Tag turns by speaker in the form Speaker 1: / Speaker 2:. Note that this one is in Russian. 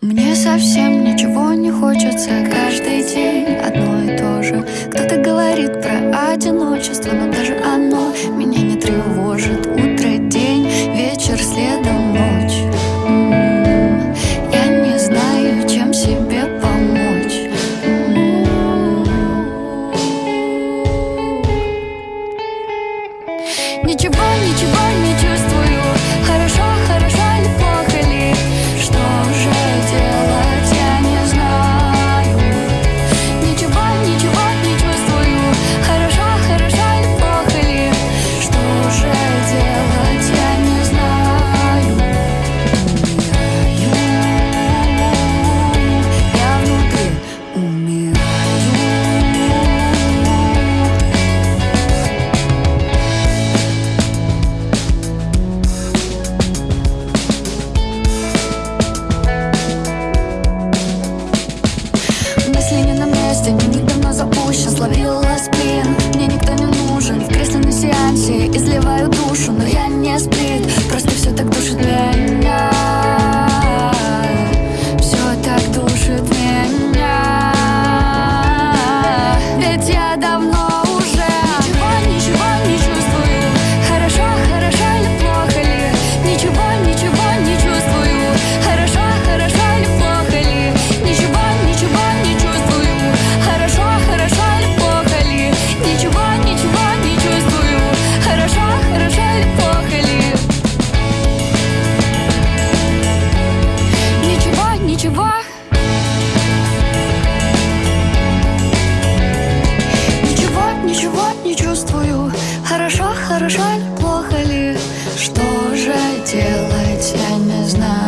Speaker 1: Мне совсем ничего не хочется Каждый день. Одно и то же. Кто-то говорит про одиночество Но даже оно меня не тревожит. Утро, день, вечер, следом ночь. М, Я не знаю, чем себе помочь. М. Ничего, ничего изливаю душу Но я не сплит, просто все так душит меня Хорошо, или плохо ли? Что же делать, я не знаю